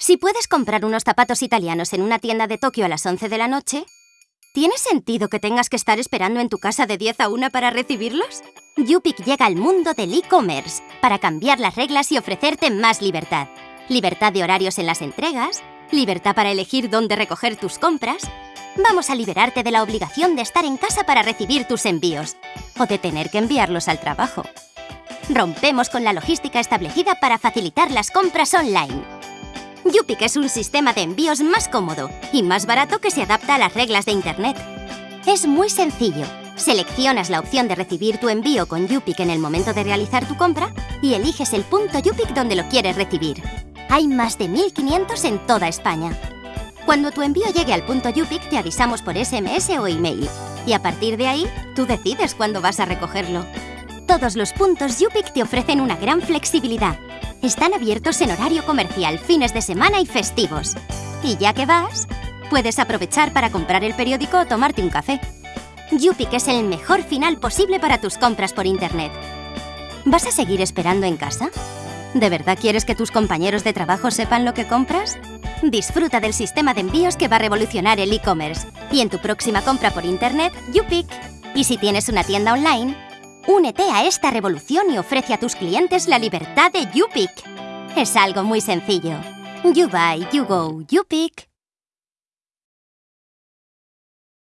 Si puedes comprar unos zapatos italianos en una tienda de Tokio a las 11 de la noche, ¿tiene sentido que tengas que estar esperando en tu casa de 10 a 1 para recibirlos? Yupik llega al mundo del e-commerce para cambiar las reglas y ofrecerte más libertad. Libertad de horarios en las entregas, libertad para elegir dónde recoger tus compras. Vamos a liberarte de la obligación de estar en casa para recibir tus envíos o de tener que enviarlos al trabajo. Rompemos con la logística establecida para facilitar las compras online. Yupik es un sistema de envíos más cómodo y más barato que se adapta a las reglas de Internet. Es muy sencillo. Seleccionas la opción de recibir tu envío con Yupik en el momento de realizar tu compra y eliges el punto Yupik donde lo quieres recibir. Hay más de 1.500 en toda España. Cuando tu envío llegue al punto Yupik te avisamos por SMS o email y a partir de ahí tú decides cuándo vas a recogerlo. Todos los puntos Yupik te ofrecen una gran flexibilidad están abiertos en horario comercial, fines de semana y festivos. Y ya que vas, puedes aprovechar para comprar el periódico o tomarte un café. Yupik es el mejor final posible para tus compras por Internet. ¿Vas a seguir esperando en casa? ¿De verdad quieres que tus compañeros de trabajo sepan lo que compras? Disfruta del sistema de envíos que va a revolucionar el e-commerce. Y en tu próxima compra por Internet, Yupik. Y si tienes una tienda online, Únete a esta revolución y ofrece a tus clientes la libertad de YouPick. Es algo muy sencillo. You buy, you go, YouPick.